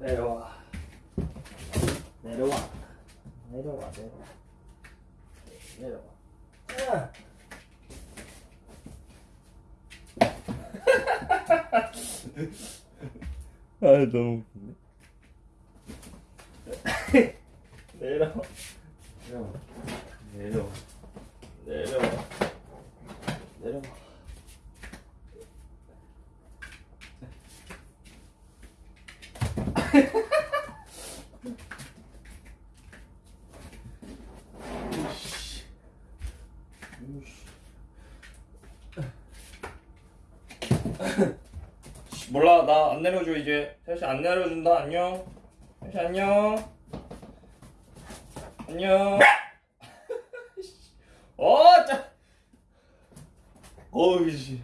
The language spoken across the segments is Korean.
내려와. 내려와. 내려와, 내려와. 내려와. 아. 아, 너무 웃긴데? 내려와. 내려와. 내려와. 내려와. 내려와. 이씨. 이씨. 몰라. 나 안 내려줘 이제. 셋이 안 내려준다. 안녕. 셋이 안녕. 안녕. 어짜. 어우 씨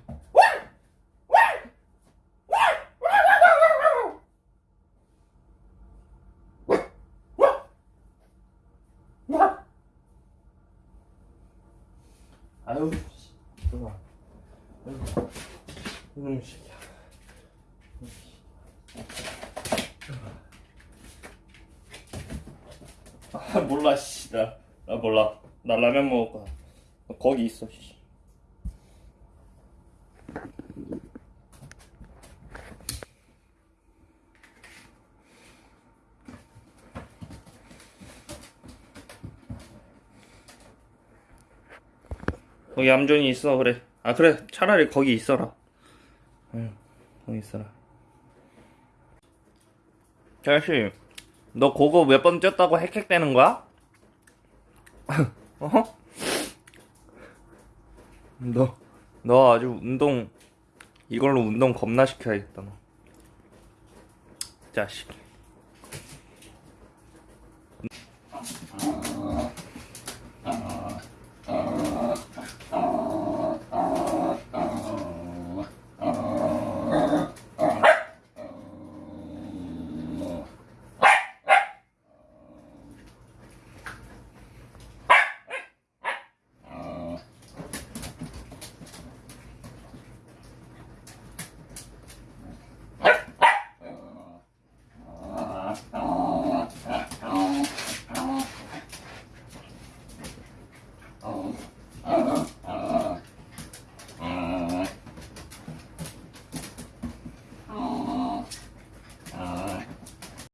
아유 씨 좋아 아유 이놈 새끼야 아 몰라 씨나 나 몰라. 나 라면 먹을 거야. 너 거기 있어 씨 거기 얌전히 있어. 그래. 아 그래. 차라리 거기 있어라. 응 거기 있어라. 자씨 너 그거 몇번 뛰었다고 헥헥대는 거야? 어? 너, 너 아주 운동 이걸로 운동 겁나 시켜야겠다 너. 자식 Oh.